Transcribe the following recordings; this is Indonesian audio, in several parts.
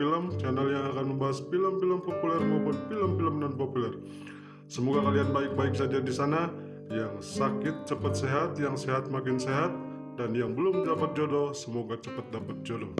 Film Channel yang akan membahas film-film populer maupun film-film non populer Semoga kalian baik-baik saja di sana Yang sakit cepat sehat, yang sehat makin sehat Dan yang belum dapat jodoh, semoga cepat dapat jodoh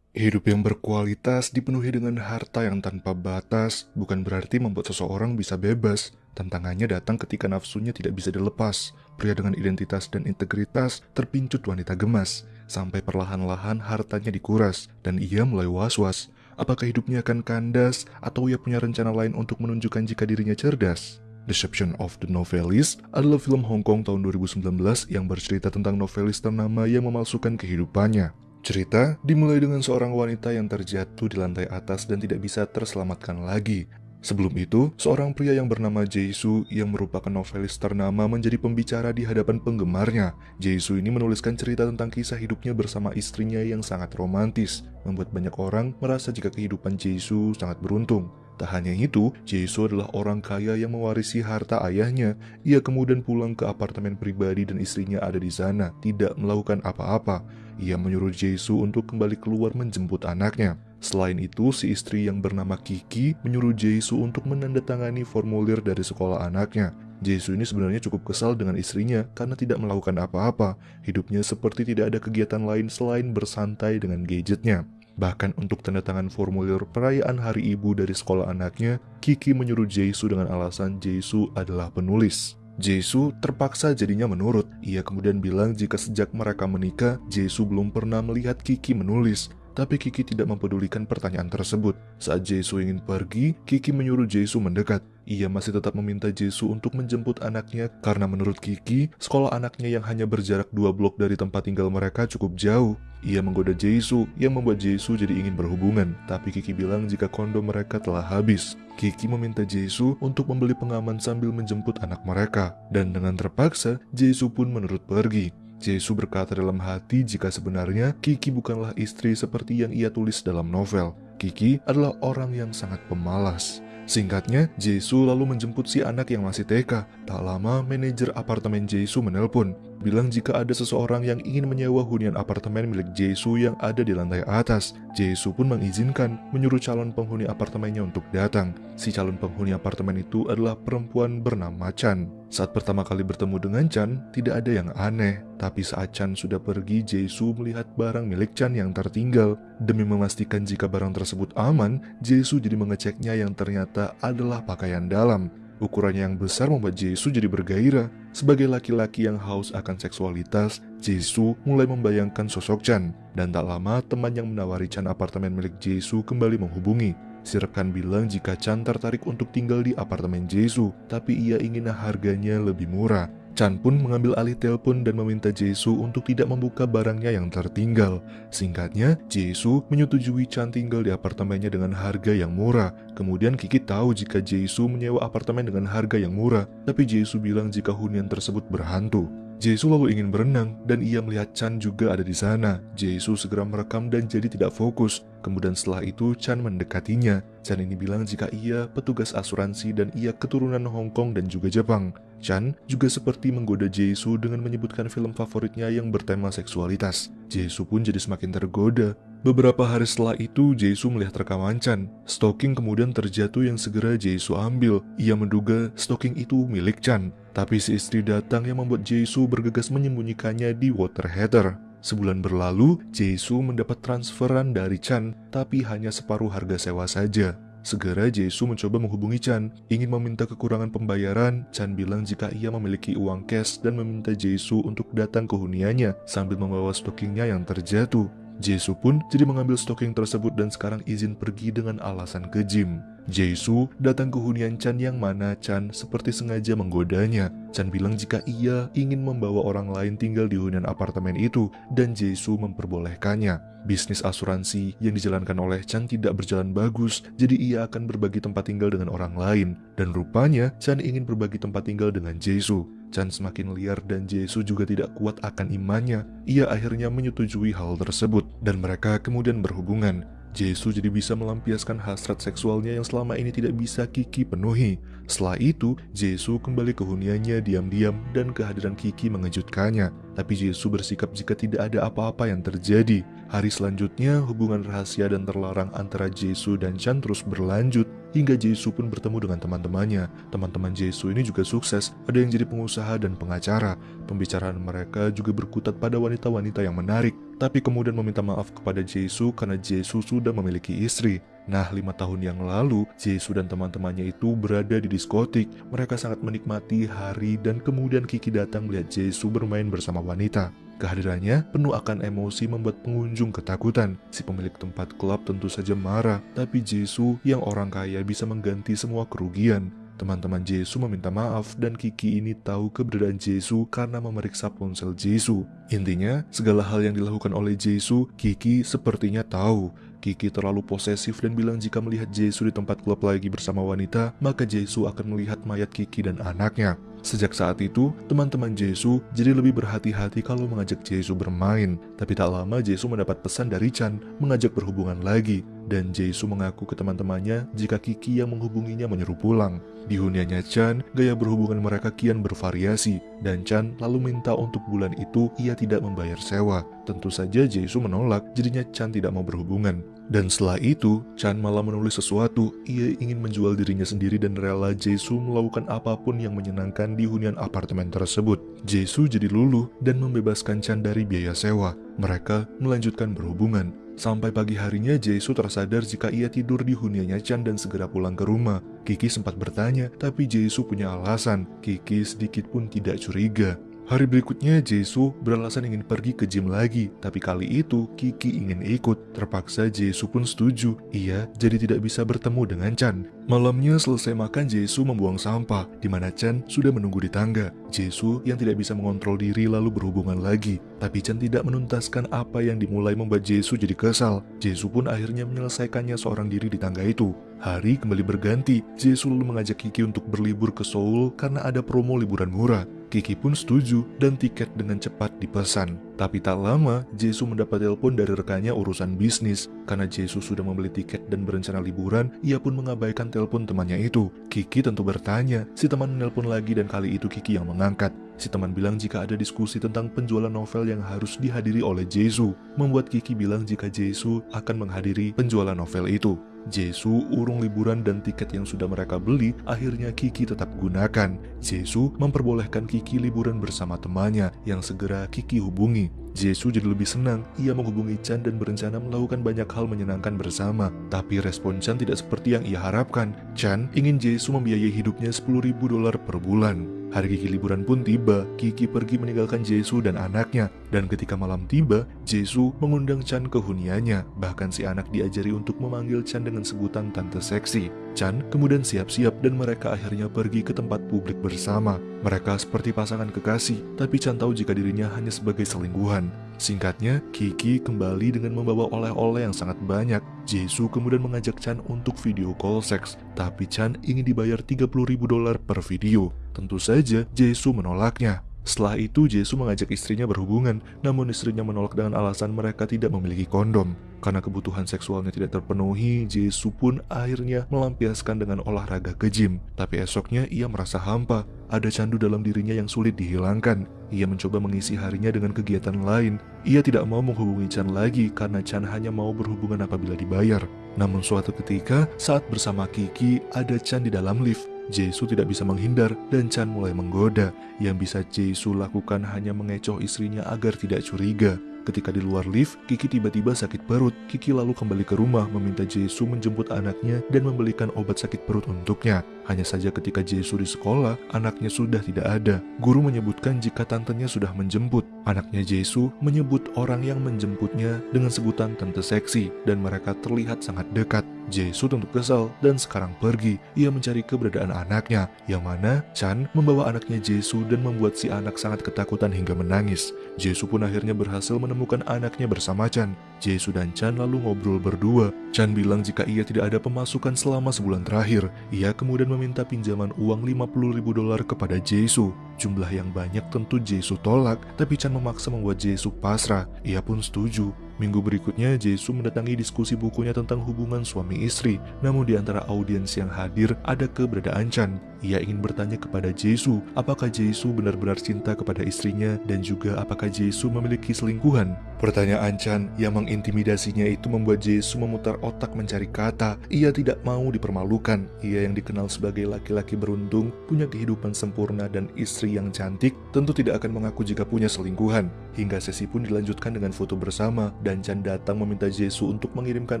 Hidup yang berkualitas dipenuhi dengan harta yang tanpa batas bukan berarti membuat seseorang bisa bebas. Tantangannya datang ketika nafsunya tidak bisa dilepas. Pria dengan identitas dan integritas terpincut wanita gemas, sampai perlahan-lahan hartanya dikuras, dan ia mulai was-was. Apakah hidupnya akan kandas, atau ia punya rencana lain untuk menunjukkan jika dirinya cerdas? Deception of the Novelist adalah film Hong Kong tahun 2019 yang bercerita tentang novelis ternama yang memalsukan kehidupannya. Cerita dimulai dengan seorang wanita yang terjatuh di lantai atas dan tidak bisa terselamatkan lagi. Sebelum itu, seorang pria yang bernama Jaisu yang merupakan novelis ternama menjadi pembicara di hadapan penggemarnya. Jaisu ini menuliskan cerita tentang kisah hidupnya bersama istrinya yang sangat romantis, membuat banyak orang merasa jika kehidupan Jaisu sangat beruntung. Tak hanya itu, Jaisu adalah orang kaya yang mewarisi harta ayahnya. Ia kemudian pulang ke apartemen pribadi dan istrinya ada di sana, tidak melakukan apa-apa. Ia menyuruh Jaisu untuk kembali keluar menjemput anaknya. Selain itu, si istri yang bernama Kiki menyuruh Jaisu untuk menandatangani formulir dari sekolah anaknya. Jaisu ini sebenarnya cukup kesal dengan istrinya karena tidak melakukan apa-apa. Hidupnya seperti tidak ada kegiatan lain selain bersantai dengan gadgetnya. Bahkan untuk tanda tangan formulir perayaan hari ibu dari sekolah anaknya, Kiki menyuruh Jaisu dengan alasan Jaisu adalah penulis. Jesu terpaksa jadinya menurut. Ia kemudian bilang jika sejak mereka menikah, Jesu belum pernah melihat Kiki menulis. Tapi Kiki tidak mempedulikan pertanyaan tersebut. Saat Jesu ingin pergi, Kiki menyuruh Jesu mendekat. Ia masih tetap meminta Jesu untuk menjemput anaknya karena menurut Kiki, sekolah anaknya yang hanya berjarak dua blok dari tempat tinggal mereka cukup jauh. Ia menggoda Jesu yang membuat Jesu jadi ingin berhubungan, tapi Kiki bilang jika kondom mereka telah habis. Kiki meminta Jesu untuk membeli pengaman sambil menjemput anak mereka, dan dengan terpaksa, Jesu pun menurut pergi. Jesu berkata dalam hati jika sebenarnya Kiki bukanlah istri seperti yang ia tulis dalam novel. Kiki adalah orang yang sangat pemalas. Singkatnya, Jesu lalu menjemput si anak yang masih TK. Tak lama, manajer apartemen Jesu menelpon, bilang jika ada seseorang yang ingin menyewa hunian apartemen milik Jesu yang ada di lantai atas. Jesu pun mengizinkan, menyuruh calon penghuni apartemennya untuk datang. Si calon penghuni apartemen itu adalah perempuan bernama Chan. Saat pertama kali bertemu dengan Chan, tidak ada yang aneh. Tapi saat Chan sudah pergi, Jesu melihat barang milik Chan yang tertinggal. Demi memastikan jika barang tersebut aman, Jesu jadi mengeceknya yang ternyata adalah pakaian dalam. Ukurannya yang besar membuat Jesu jadi bergairah. Sebagai laki-laki yang haus akan seksualitas, Jesu mulai membayangkan sosok Chan. Dan tak lama, teman yang menawari Chan apartemen milik Jesu kembali menghubungi. Si rekan bilang jika Chan tertarik untuk tinggal di apartemen Jesu, tapi ia ingin harganya lebih murah. Chan pun mengambil alih telepon dan meminta Jesu untuk tidak membuka barangnya yang tertinggal. Singkatnya, Jesu menyetujui Chan tinggal di apartemennya dengan harga yang murah. Kemudian Kiki tahu jika Jesu menyewa apartemen dengan harga yang murah, tapi Jesu bilang jika hunian tersebut berhantu. Jesu lalu ingin berenang dan ia melihat Chan juga ada di sana. Jesu segera merekam dan jadi tidak fokus. Kemudian setelah itu Chan mendekatinya. Chan ini bilang jika ia petugas asuransi dan ia keturunan Hong Kong dan juga Jepang. Chan juga seperti menggoda Jesu dengan menyebutkan film favoritnya yang bertema seksualitas. Jesu pun jadi semakin tergoda. Beberapa hari setelah itu, Jesu melihat rekaman Chan. Stocking kemudian terjatuh yang segera Jesu ambil. Ia menduga stocking itu milik Chan. Tapi si istri datang yang membuat Jesu bergegas menyembunyikannya di water heater. Sebulan berlalu, Jesu mendapat transferan dari Chan, tapi hanya separuh harga sewa saja. Segera Jesu mencoba menghubungi Chan, ingin meminta kekurangan pembayaran. Chan bilang jika ia memiliki uang cash dan meminta Jesu untuk datang ke huniannya sambil membawa stockingnya yang terjatuh. Jesu pun jadi mengambil stocking tersebut dan sekarang izin pergi dengan alasan ke gym. Jesu datang ke hunian Chan yang mana Chan seperti sengaja menggodanya. Chan bilang jika ia ingin membawa orang lain tinggal di hunian apartemen itu dan Jesu memperbolehkannya. Bisnis asuransi yang dijalankan oleh Chan tidak berjalan bagus, jadi ia akan berbagi tempat tinggal dengan orang lain. Dan rupanya Chan ingin berbagi tempat tinggal dengan Jesu. Chan semakin liar dan Jesu juga tidak kuat akan imannya. Ia akhirnya menyetujui hal tersebut dan mereka kemudian berhubungan. Jesu jadi bisa melampiaskan hasrat seksualnya yang selama ini tidak bisa Kiki penuhi. Setelah itu, Jesu kembali ke huniannya diam-diam dan kehadiran Kiki mengejutkannya. Tapi Jesu bersikap jika tidak ada apa-apa yang terjadi. Hari selanjutnya, hubungan rahasia dan terlarang antara Jesu dan Chan terus berlanjut hingga Jesu pun bertemu dengan teman-temannya. Teman-teman Jesu ini juga sukses, ada yang jadi pengusaha dan pengacara. Pembicaraan mereka juga berkutat pada wanita-wanita yang menarik, tapi kemudian meminta maaf kepada Jesu karena Jesu sudah memiliki istri. Nah, lima tahun yang lalu, Jesu dan teman-temannya itu berada di diskotik. Mereka sangat menikmati hari dan kemudian Kiki datang melihat Jesu bermain bersama wanita. Kehadirannya penuh akan emosi membuat pengunjung ketakutan. Si pemilik tempat klub tentu saja marah, tapi Jesu yang orang kaya bisa mengganti semua kerugian. Teman-teman Jesu meminta maaf dan Kiki ini tahu keberadaan Jesu karena memeriksa ponsel Jesu. Intinya, segala hal yang dilakukan oleh Jesu, Kiki sepertinya tahu. Kiki terlalu posesif dan bilang jika melihat Jesu di tempat klub lagi bersama wanita, maka Jesu akan melihat mayat Kiki dan anaknya. Sejak saat itu, teman-teman Jesu jadi lebih berhati-hati kalau mengajak Jesu bermain. Tapi tak lama Jesu mendapat pesan dari Chan mengajak berhubungan lagi. Dan Jesu mengaku ke teman-temannya jika Kiki yang menghubunginya menyuruh pulang. Di huniannya Chan, gaya berhubungan mereka kian bervariasi. Dan Chan lalu minta untuk bulan itu ia tidak membayar sewa. Tentu saja Jesu menolak, jadinya Chan tidak mau berhubungan. Dan setelah itu, Chan malah menulis sesuatu. Ia ingin menjual dirinya sendiri dan rela Jesu melakukan apa pun yang menyenangkan di hunian apartemen tersebut. Jesu jadi luluh dan membebaskan Chan dari biaya sewa. Mereka melanjutkan berhubungan. Sampai pagi harinya Jesu tersadar jika ia tidur di huniannya Chan dan segera pulang ke rumah. Kiki sempat bertanya, tapi Jesu punya alasan. Kiki sedikit pun tidak curiga. Hari berikutnya, Jesu beralasan ingin pergi ke gym lagi, tapi kali itu Kiki ingin ikut. Terpaksa Jesu pun setuju. Ia jadi tidak bisa bertemu dengan Chan. Malamnya selesai makan, Jesu membuang sampah, di mana Chan sudah menunggu di tangga. Jesu yang tidak bisa mengontrol diri lalu berhubungan lagi. Tapi Chan tidak menuntaskan apa yang dimulai membuat Jesu jadi kesal. Jesu pun akhirnya menyelesaikannya seorang diri di tangga itu. Hari kembali berganti, Jesu lalu mengajak Kiki untuk berlibur ke Seoul karena ada promo liburan murah. Kiki pun setuju dan tiket dengan cepat dipesan. Tapi tak lama, Jesu mendapat telepon dari rekannya urusan bisnis. Karena Jesu sudah membeli tiket dan berencana liburan, ia pun mengabaikan telepon temannya itu. Kiki tentu bertanya, si teman menelpon lagi dan kali itu Kiki yang mengangkat. Si teman bilang jika ada diskusi tentang penjualan novel yang harus dihadiri oleh Jesu, membuat Kiki bilang jika Jesu akan menghadiri penjualan novel itu. Jesu urung liburan dan tiket yang sudah mereka beli akhirnya Kiki tetap gunakan. Jesu memperbolehkan Kiki liburan bersama temannya yang segera Kiki hubungi. Jesu jadi lebih senang, ia menghubungi Chan dan berencana melakukan banyak hal menyenangkan bersama. Tapi respon Chan tidak seperti yang ia harapkan. Chan ingin Jesu membiayai hidupnya 10.000 dolar per bulan. Hari Kiki liburan pun tiba, Kiki pergi meninggalkan Jesu dan anaknya. Dan ketika malam tiba, Jesu mengundang Chan ke huniannya. Bahkan si anak diajari untuk memanggil Chan dengan sebutan tante seksi. Chan kemudian siap-siap dan mereka akhirnya pergi ke tempat publik bersama. Mereka seperti pasangan kekasih, tapi Chan tahu jika dirinya hanya sebagai selingkuhan. Singkatnya, Kiki kembali dengan membawa oleh-oleh yang sangat banyak. Jesu kemudian mengajak Chan untuk video call seks, tapi Chan ingin dibayar 30 ribu dolar per video. Tentu saja, Jesu menolaknya. Setelah itu, Jesu mengajak istrinya berhubungan, namun istrinya menolak dengan alasan mereka tidak memiliki kondom. Karena kebutuhan seksualnya tidak terpenuhi, Jesu pun akhirnya melampiaskan dengan olahraga ke gym. Tapi esoknya ia merasa hampa, ada candu dalam dirinya yang sulit dihilangkan. Ia mencoba mengisi harinya dengan kegiatan lain. Ia tidak mau menghubungi Chan lagi karena Chan hanya mau berhubungan apabila dibayar. Namun suatu ketika, saat bersama Kiki, ada Chan di dalam lift. Jesu tidak bisa menghindar dan Chan mulai menggoda. Yang bisa Jesu lakukan hanya mengecoh istrinya agar tidak curiga. Ketika di luar lift, Kiki tiba-tiba sakit perut. Kiki lalu kembali ke rumah meminta Jesu menjemput anaknya dan membelikan obat sakit perut untuknya. Hanya saja ketika Jesu di sekolah, anaknya sudah tidak ada. Guru menyebutkan jika tantenya sudah menjemput. Anaknya Jesu menyebut orang yang menjemputnya dengan sebutan tante seksi dan mereka terlihat sangat dekat. Jesu tentu kesal dan sekarang pergi. Ia mencari keberadaan anaknya, yang mana Chan membawa anaknya Jesu dan membuat si anak sangat ketakutan hingga menangis. Jesu pun akhirnya berhasil menemukan anaknya bersama Chan. Jesu dan Chan lalu ngobrol berdua. Chan bilang jika ia tidak ada pemasukan selama sebulan terakhir. Ia kemudian meminta pinjaman uang 50 ribu dolar kepada Jesu. Jumlah yang banyak tentu Jesu tolak, tapi Chan memaksa membuat Jesu pasrah. Ia pun setuju. Minggu berikutnya, Jesu mendatangi diskusi bukunya tentang hubungan suami istri. Namun di antara audiens yang hadir ada keberadaan Chan. Ia ingin bertanya kepada Jesu, apakah Jesu benar-benar cinta kepada istrinya dan juga apakah Jesu memiliki selingkuhan. Pertanyaan Chan yang mengintimidasinya itu membuat Jesu memutar otak mencari kata. Ia tidak mau dipermalukan. Ia yang dikenal sebagai laki-laki beruntung, punya kehidupan sempurna dan istri yang cantik, tentu tidak akan mengaku jika punya selingkuhan. Hingga sesi pun dilanjutkan dengan foto bersama dan Chan datang meminta Jesu untuk mengirimkan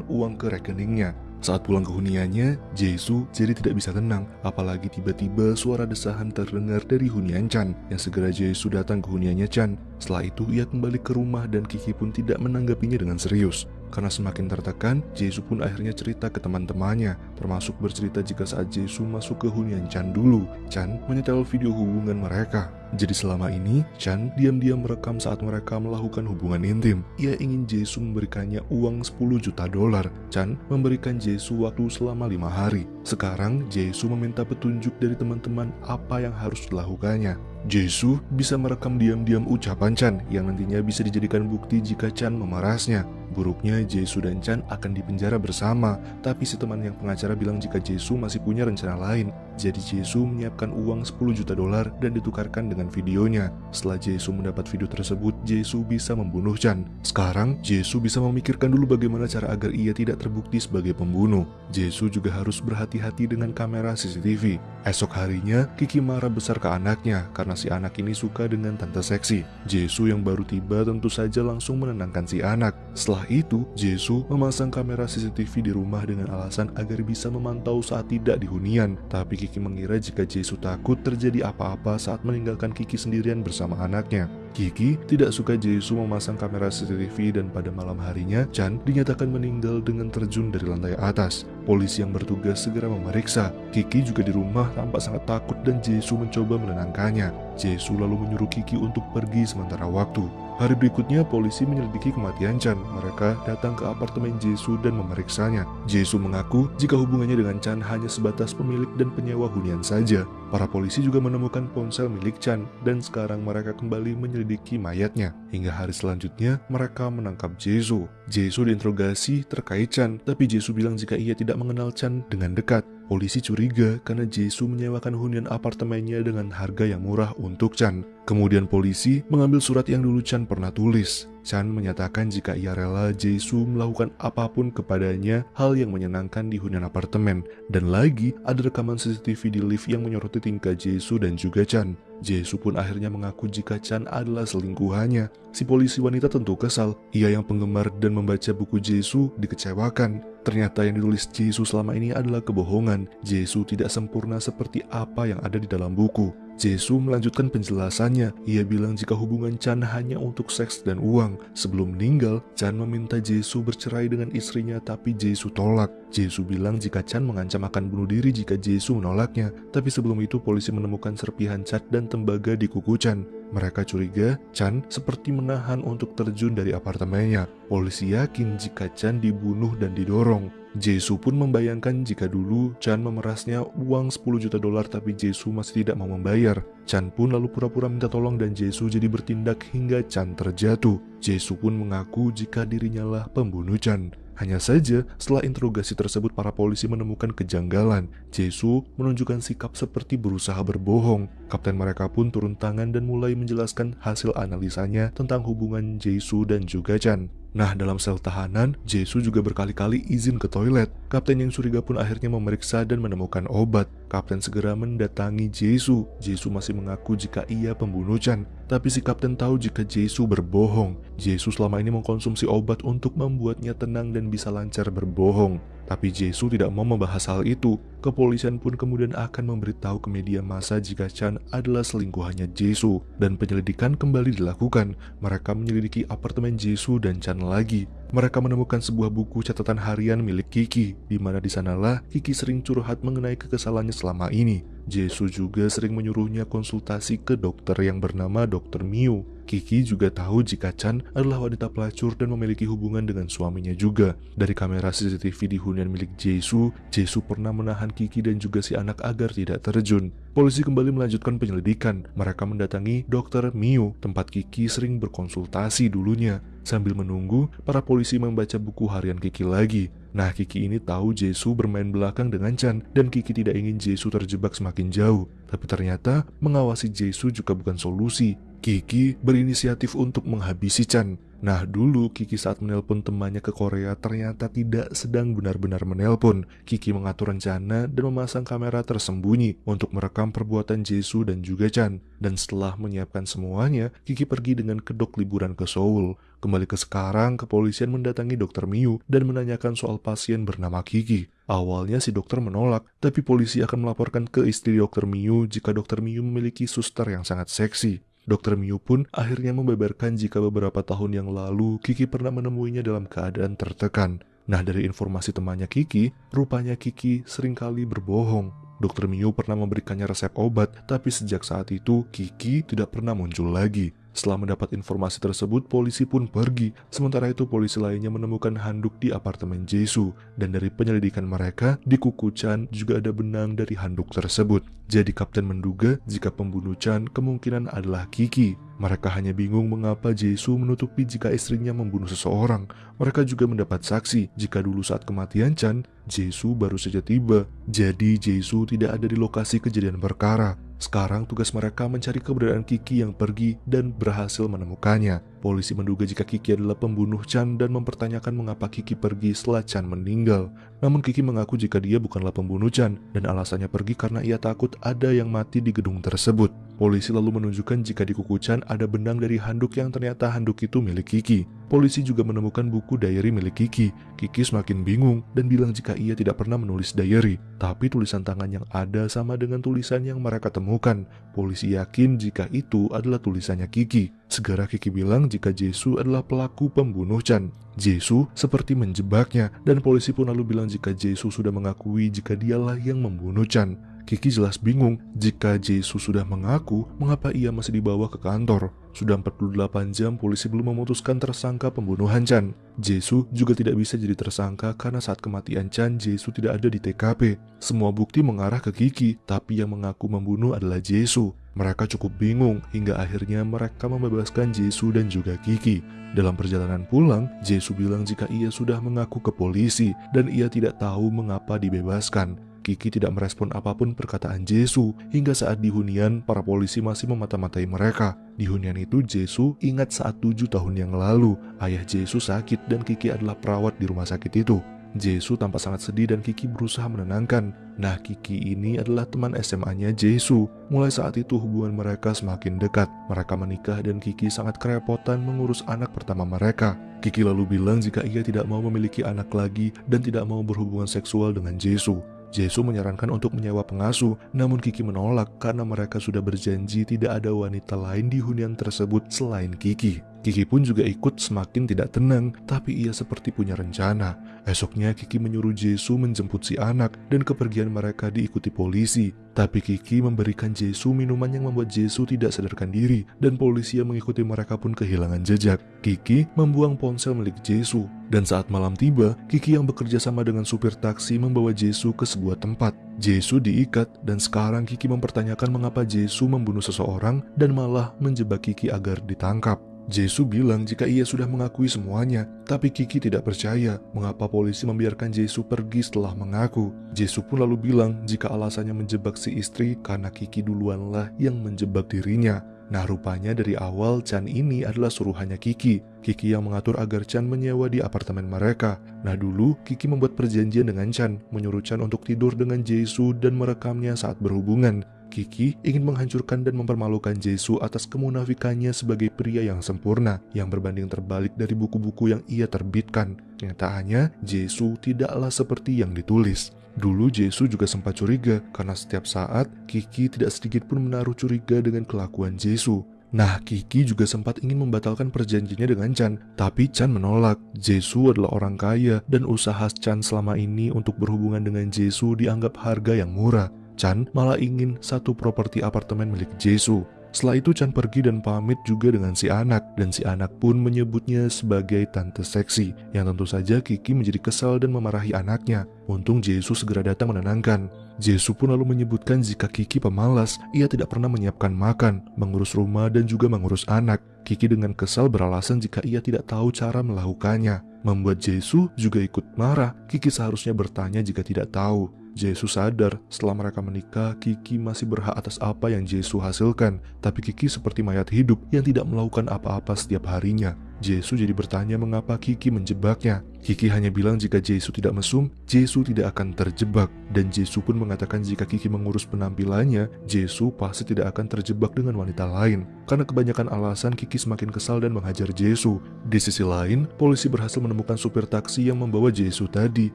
uang ke rekeningnya. Saat pulang ke huniannya, Jesu jadi tidak bisa tenang, apalagi tiba-tiba suara desahan terdengar dari hunian Chan, yang segera Jesu datang ke huniannya Chan. Setelah itu, ia kembali ke rumah dan Kiki pun tidak menanggapinya dengan serius. Karena semakin tertekan, Jesu pun akhirnya cerita ke teman-temannya, termasuk bercerita jika saat Jesu masuk ke hunian Chan dulu, Chan menyetel video hubungan mereka. Jadi selama ini, Chan diam-diam merekam saat mereka melakukan hubungan intim. Ia ingin Jesu memberikannya uang 10 juta dolar. Chan memberikan Jesu waktu selama lima hari. Sekarang, Jesu meminta petunjuk dari teman-teman apa yang harus dilakukannya. Jesu bisa merekam diam-diam ucapan Chan yang nantinya bisa dijadikan bukti jika Chan memerasnya. Buruknya Jesu dan Chan akan dipenjara bersama, tapi si teman yang pengacara bilang jika Jesu masih punya rencana lain. Jadi Jesu menyiapkan uang 10 juta dolar dan ditukarkan dengan videonya. Setelah Jesu mendapat video tersebut, Jesu bisa membunuh Chan. Sekarang, Jesu bisa memikirkan dulu bagaimana cara agar ia tidak terbukti sebagai pembunuh. Jesu juga harus berhati-hati dengan kamera CCTV. Esok harinya, Kiki marah besar ke anaknya karena si anak ini suka dengan tante seksi. Jesu yang baru tiba tentu saja langsung menenangkan si anak. Setelah itu, Jesu memasang kamera CCTV di rumah dengan alasan agar bisa memantau saat tidak di hunian. Tapi Kiki mengira jika Jesu takut terjadi apa-apa saat meninggalkan Kiki sendirian bersama anaknya. Kiki tidak suka Jesu memasang kamera CCTV dan pada malam harinya Chan dinyatakan meninggal dengan terjun dari lantai atas. Polisi yang bertugas segera memeriksa. Kiki juga di rumah tampak sangat takut dan Jesu mencoba menenangkannya. Jesu lalu menyuruh Kiki untuk pergi sementara waktu. Hari berikutnya, polisi menyelidiki kematian Chan. Mereka datang ke apartemen Jesu dan memeriksanya. Jesu mengaku jika hubungannya dengan Chan hanya sebatas pemilik dan penyewa hunian saja. Para polisi juga menemukan ponsel milik Chan, dan sekarang mereka kembali menyelidiki mayatnya. Hingga hari selanjutnya, mereka menangkap Jesu. Jesu diinterogasi terkait Chan, tapi Jesu bilang jika ia tidak mengenal Chan dengan dekat. Polisi curiga karena Jesu menyewakan hunian apartemennya dengan harga yang murah untuk Chan. Kemudian polisi mengambil surat yang dulu Chan pernah tulis. Chan menyatakan jika ia rela Jesu melakukan apa pun kepadanya hal yang menyenangkan di hunian apartemen. Dan lagi ada rekaman CCTV di lift yang menyoroti tingkah Jesu dan juga Chan. Jesu pun akhirnya mengaku jika Chan adalah selingkuhannya. Si polisi wanita tentu kesal. Ia yang penggemar dan membaca buku Jesu dikecewakan. Ternyata yang ditulis Jesu selama ini adalah kebohongan. Jesu tidak sempurna seperti apa yang ada di dalam buku. Jesu melanjutkan penjelasannya. Ia bilang jika hubungan Chan hanya untuk seks dan uang. Sebelum meninggal, Chan meminta Jesu bercerai dengan istrinya tapi Jesu tolak. Jesu bilang jika Chan mengancam akan bunuh diri jika Jesu menolaknya. Tapi sebelum itu polisi menemukan serpihan cat dan tembaga di kuku Chan. Mereka curiga Chan seperti menahan untuk terjun dari apartemennya. Polisi yakin jika Chan dibunuh dan didorong. Jesu pun membayangkan jika dulu Chan memerasnya uang 10 juta dolar tapi Jesu masih tidak mau membayar. Chan pun lalu pura-pura minta tolong dan Jesu jadi bertindak hingga Chan terjatuh. Jesu pun mengaku jika dirinya lah pembunuh Chan. Hanya saja, setelah interogasi tersebut para polisi menemukan kejanggalan. Jesu menunjukkan sikap seperti berusaha berbohong. Kapten mereka pun turun tangan dan mulai menjelaskan hasil analisanya tentang hubungan Jesu dan juga Chan. Nah, dalam sel tahanan, Jesu juga berkali-kali izin ke toilet. Kapten yang curiga pun akhirnya memeriksa dan menemukan obat. Kapten segera mendatangi Jesu. Jesu masih mengaku jika ia pembunuh Chan. Tapi si kapten tahu jika Jesu berbohong. Jesu selama ini mengkonsumsi obat untuk membuatnya tenang dan bisa lancar berbohong. Tapi Jesu tidak mau membahas hal itu. Kepolisian pun kemudian akan memberitahu ke media massa jika Chan adalah selingkuhannya Jesu. Dan penyelidikan kembali dilakukan. Mereka menyelidiki apartemen Jesu dan Chan lagi. Mereka menemukan sebuah buku catatan harian milik Kiki, di mana di sanalah Kiki sering curhat mengenai kekesalannya selama ini. Jesu juga sering menyuruhnya konsultasi ke dokter yang bernama Dr. Miu. Kiki juga tahu jika Chan adalah wanita pelacur dan memiliki hubungan dengan suaminya juga. Dari kamera CCTV di hunian milik Jesu, Jesu pernah menahan Kiki dan juga si anak agar tidak terjun. Polisi kembali melanjutkan penyelidikan. Mereka mendatangi Dr. Miu, tempat Kiki sering berkonsultasi dulunya. Sambil menunggu, para polisi membaca buku harian Kiki lagi. Nah, Kiki ini tahu Jesu bermain belakang dengan Chan, dan Kiki tidak ingin Jesu terjebak semakin jauh. Tapi ternyata, mengawasi Jesu juga bukan solusi. Kiki berinisiatif untuk menghabisi Chan. Nah dulu Kiki saat menelpon temannya ke Korea ternyata tidak sedang benar-benar menelpon. Kiki mengatur rencana dan memasang kamera tersembunyi untuk merekam perbuatan Jesu dan juga Chan. Dan setelah menyiapkan semuanya, Kiki pergi dengan kedok liburan ke Seoul. Kembali ke sekarang, kepolisian mendatangi dokter Miu dan menanyakan soal pasien bernama Kiki. Awalnya si dokter menolak, tapi polisi akan melaporkan ke istri dokter Miu jika dokter Miu memiliki suster yang sangat seksi. Dokter Miu pun akhirnya membeberkan jika beberapa tahun yang lalu Kiki pernah menemuinya dalam keadaan tertekan. Nah dari informasi temannya Kiki, rupanya Kiki sering kali berbohong. Dokter Miu pernah memberikannya resep obat, tapi sejak saat itu Kiki tidak pernah muncul lagi. Setelah mendapat informasi tersebut, polisi pun pergi. Sementara itu, polisi lainnya menemukan handuk di apartemen Jesu. Dan dari penyelidikan mereka, di kuku Chan juga ada benang dari handuk tersebut. Jadi kapten menduga jika pembunuh Chan kemungkinan adalah Kiki. Mereka hanya bingung mengapa Jesu menutupi jika istrinya membunuh seseorang. Mereka juga mendapat saksi jika dulu saat kematian Chan, Jesu baru saja tiba. Jadi Jesu tidak ada di lokasi kejadian perkara. Sekarang tugas mereka mencari keberadaan Kiki yang pergi dan berhasil menemukannya. Polisi menduga jika Kiki adalah pembunuh Chan dan mempertanyakan mengapa Kiki pergi setelah Chan meninggal. Namun Kiki mengaku jika dia bukanlah pembunuh Chan dan alasannya pergi karena ia takut ada yang mati di gedung tersebut. Polisi lalu menunjukkan jika di kuku Chan ada benang dari handuk yang ternyata handuk itu milik Kiki. Polisi juga menemukan buku diary milik Kiki. Kiki semakin bingung dan bilang jika ia tidak pernah menulis diary. Tapi tulisan tangan yang ada sama dengan tulisan yang mereka temukan. Polisi yakin jika itu adalah tulisannya Kiki. Segera Kiki bilang jika Jesu adalah pelaku pembunuh Chan. Jesu seperti menjebaknya dan polisi pun lalu bilang jika Jesu sudah mengakui jika dialah yang membunuh Chan. Kiki jelas bingung jika Jesu sudah mengaku mengapa ia masih dibawa ke kantor. Sudah 48 jam polisi belum memutuskan tersangka pembunuhan Chan. Jesu juga tidak bisa jadi tersangka karena saat kematian Chan, Jesu tidak ada di TKP. Semua bukti mengarah ke Kiki, tapi yang mengaku membunuh adalah Jesu. Mereka cukup bingung hingga akhirnya mereka membebaskan Jesu dan juga Kiki. Dalam perjalanan pulang, Jesu bilang jika ia sudah mengaku ke polisi dan ia tidak tahu mengapa dibebaskan. Kiki tidak merespon apa pun perkataan Jesu hingga saat di hunian para polisi masih memata-matai mereka. Di hunian itu Jesu ingat saat tujuh tahun yang lalu ayah Jesu sakit dan Kiki adalah perawat di rumah sakit itu. Jesu tampak sangat sedih dan Kiki berusaha menenangkan. Nah, Kiki ini adalah teman SMA-nya Jesu. Mulai saat itu hubungan mereka semakin dekat. Mereka menikah dan Kiki sangat kerepotan mengurus anak pertama mereka. Kiki lalu bilang jika ia tidak mau memiliki anak lagi dan tidak mau berhubungan seksual dengan Jesu. Jesu menyarankan untuk menyewa pengasuh, namun Kiki menolak karena mereka sudah berjanji tidak ada wanita lain di hunian tersebut selain Kiki. Kiki pun juga ikut semakin tidak tenang, tapi ia seperti punya rencana. Esoknya Kiki menyuruh Jesu menjemput si anak dan kepergian mereka diikuti polisi. Tapi Kiki memberikan Jesu minuman yang membuat Jesu tidak sadarkan diri dan polisi yang mengikuti mereka pun kehilangan jejak. Kiki membuang ponsel milik Jesu dan saat malam tiba, Kiki yang bekerja sama dengan supir taksi membawa Jesu ke sebuah tempat. Jesu diikat dan sekarang Kiki mempertanyakan mengapa Jesu membunuh seseorang dan malah menjebak Kiki agar ditangkap. Jesu bilang jika ia sudah mengakui semuanya, tapi Kiki tidak percaya mengapa polisi membiarkan Jesu pergi setelah mengaku. Jesu pun lalu bilang jika alasannya menjebak si istri karena Kiki duluanlah yang menjebak dirinya. Nah rupanya dari awal Chan ini adalah suruhannya Kiki. Kiki yang mengatur agar Chan menyewa di apartemen mereka. Nah dulu Kiki membuat perjanjian dengan Chan, menyuruh Chan untuk tidur dengan Jesu dan merekamnya saat berhubungan. Kiki ingin menghancurkan dan mempermalukan Jesu atas kemunafikannya sebagai pria yang sempurna, yang berbanding terbalik dari buku-buku yang ia terbitkan. Kenyataannya, Jesu tidaklah seperti yang ditulis. Dulu Jesu juga sempat curiga karena setiap saat Kiki tidak sedikit pun menaruh curiga dengan kelakuan Jesu. Nah, Kiki juga sempat ingin membatalkan perjanjiannya dengan Chan, tapi Chan menolak. Jesu adalah orang kaya dan usaha Chan selama ini untuk berhubungan dengan Jesu dianggap harga yang murah. Chan malah ingin satu properti apartemen milik Jesu. Setelah itu Chan pergi dan pamit juga dengan si anak dan si anak pun menyebutnya sebagai tante seksi yang tentu saja Kiki menjadi kesal dan memarahi anaknya. Untung Jesu segera datang menenangkan. Jesu pun lalu menyebutkan jika Kiki pemalas, ia tidak pernah menyiapkan makan, mengurus rumah dan juga mengurus anak. Kiki dengan kesal beralasan jika ia tidak tahu cara melakukannya. Membuat Jesu juga ikut marah. Kiki seharusnya bertanya jika tidak tahu. Jesu sadar setelah mereka menikah, Kiki masih berhak atas apa yang Jesu hasilkan. Tapi Kiki seperti mayat hidup yang tidak melakukan apa-apa setiap harinya. Jesu jadi bertanya mengapa Kiki menjebaknya. Kiki hanya bilang jika Jesu tidak mesum, Jesu tidak akan terjebak. Dan Jesu pun mengatakan jika Kiki mengurus penampilannya, Jesu pasti tidak akan terjebak dengan wanita lain. Karena kebanyakan alasan Kiki semakin kesal dan menghajar Jesu. Di sisi lain, polisi berhasil menemukan supir taksi yang membawa Jesu tadi.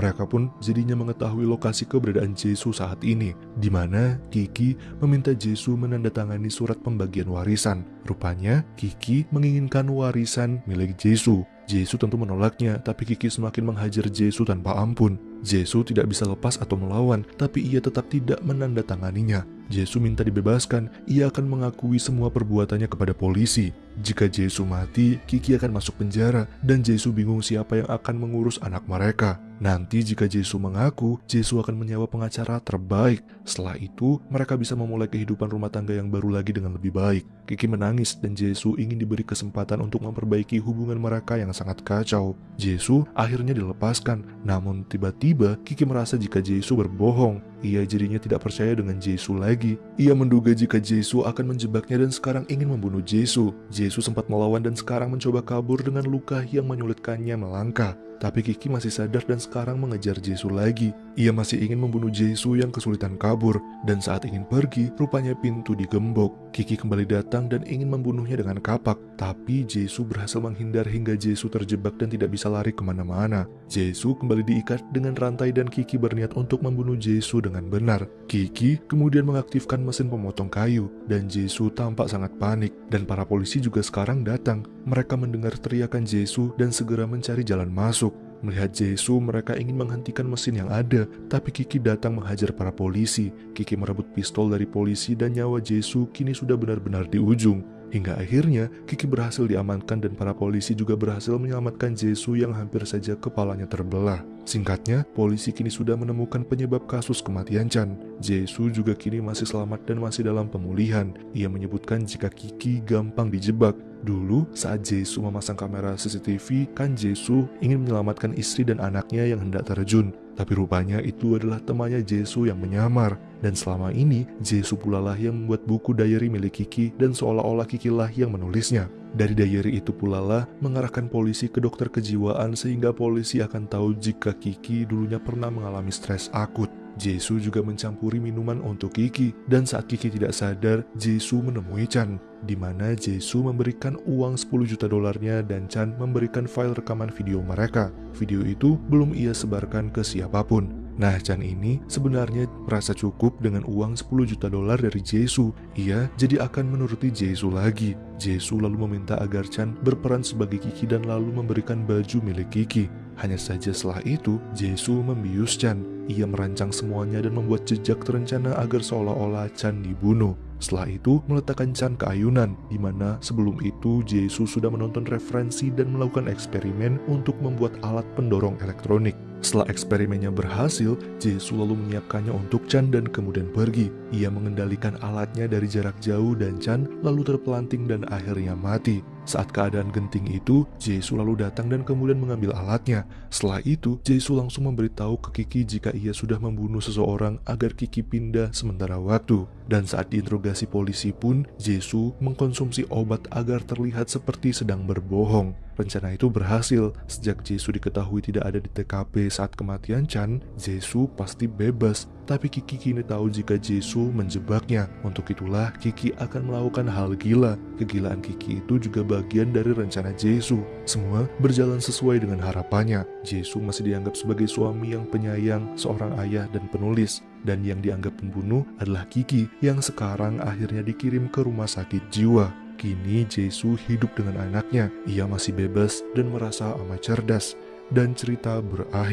Mereka pun jadinya mengetahui lokasi keberadaan Jesu saat ini, di mana Kiki meminta Jesu menandatangani surat pembagian warisan. Rupanya, Kiki menginginkan warisan milik Jesu. Jesu tentu menolaknya, tapi Kiki semakin menghajar Jesu tanpa ampun. Jesu tidak bisa lepas atau melawan, tapi ia tetap tidak menandatanganinya. Jesu minta dibebaskan, ia akan mengakui semua perbuatannya kepada polisi. Jika Jesu mati, Kiki akan masuk penjara, dan Jesu bingung siapa yang akan mengurus anak mereka. Nanti jika Jesu mengaku, Jesu akan menyewa pengacara terbaik. Setelah itu, mereka bisa memulai kehidupan rumah tangga yang baru lagi dengan lebih baik. Kiki menangis dan Jesu ingin diberi kesempatan untuk memperbaiki hubungan mereka yang sangat kacau. Jesu akhirnya dilepaskan, namun tiba-tiba Kiki merasa jika Jesu berbohong. Ia jadinya tidak percaya dengan Jesu lagi. Ia menduga jika Jesu akan menjebaknya dan sekarang ingin membunuh Jesu. Jesu sempat melawan dan sekarang mencoba kabur dengan luka yang menyulitkannya melangkah. Tapi Kiki masih sadar dan sekarang mengejar Jesu lagi. Ia masih ingin membunuh Jesu yang kesulitan kabur, dan saat ingin pergi, rupanya pintu digembok. Kiki kembali datang dan ingin membunuhnya dengan kapak, tapi Jesu berhasil menghindar hingga Jesu terjebak dan tidak bisa lari ke mana-mana. Jesu kembali diikat dengan rantai dan Kiki berniat untuk membunuh Jesu dengan benar. Kiki kemudian mengaktifkan mesin pemotong kayu, dan Jesu tampak sangat panik, dan para polisi juga sekarang datang. Mereka mendengar teriakan Jesu dan segera mencari jalan masuk. Melihat Jesu, mereka ingin menghentikan mesin yang ada, tapi Kiki datang menghajar para polisi. Kiki merebut pistol dari polisi dan nyawa Jesu kini sudah benar-benar di ujung. Hingga akhirnya, Kiki berhasil diamankan dan para polisi juga berhasil menyelamatkan Jesu yang hampir saja kepalanya terbelah. Singkatnya, polisi kini sudah menemukan penyebab kasus kematian Chan. Jesu juga kini masih selamat dan masih dalam pemulihan. Ia menyebutkan jika Kiki gampang dijebak. Dulu, saat Jesu memasang kamera CCTV, kan Jesu ingin menyelamatkan istri dan anaknya yang hendak terjun. Tapi rupanya itu adalah temannya Jesu yang menyamar. Dan selama ini, Jesu pula lah yang membuat buku diary milik Kiki dan seolah-olah Kiki lah yang menulisnya. Dari diary itu pula lah mengarahkan polisi ke dokter kejiwaan sehingga polisi akan tahu jika Kiki dulunya pernah mengalami stres akut. Jesu juga mencampuri minuman untuk Kiki dan saat Kiki tidak sadar, Jesu menemui Chan di mana Jesu memberikan uang 10 juta dolarnya dan Chan memberikan file rekaman video mereka. Video itu belum ia sebarkan ke siapa pun. Nah, Chan ini sebenarnya merasa cukup dengan uang 10 juta dolar dari Jesu. Ia jadi akan menuruti Jesu lagi. Jesu lalu meminta agar Chan berperan sebagai Kiki dan lalu memberikan baju milik Kiki. Hanya saja setelah itu, Jesu membius Chan. Ia merancang semuanya dan membuat jejak terencana agar seolah-olah Chan dibunuh. Setelah itu, meletakkan Chan ke ayunan, di mana sebelum itu Jesu sudah menonton referensi dan melakukan eksperimen untuk membuat alat pendorong elektronik. Setelah eksperimennya berhasil, Jesu lalu menyiapkannya untuk Chan dan kemudian pergi. Ia mengendalikan alatnya dari jarak jauh dan Chan lalu terpelanting dan akhirnya mati. Saat keadaan genting itu, Jesu lalu datang dan kemudian mengambil alatnya. Setelah itu, Jesu langsung memberitahu ke Kiki jika ia sudah membunuh seseorang agar Kiki pindah sementara waktu. Dan saat diinterogasi polisi pun, Jesu mengkonsumsi obat agar terlihat seperti sedang berbohong. Rencana itu berhasil. Sejak Jesu diketahui tidak ada di TKP saat kematian Chan, Jesu pasti bebas. Tapi Kiki kini tahu jika Jesu menjebaknya. Untuk itulah Kiki akan melakukan hal gila. Kegilaan Kiki itu juga bagian dari rencana Jesu. Semua berjalan sesuai dengan harapannya. Jesu masih dianggap sebagai suami yang penyayang, seorang ayah dan penulis. Dan yang dianggap pembunuh adalah Kiki yang sekarang akhirnya dikirim ke rumah sakit jiwa. Kini Jesu hidup dengan anaknya. Ia masih bebas dan merasa amat cerdas. Dan cerita berakhir.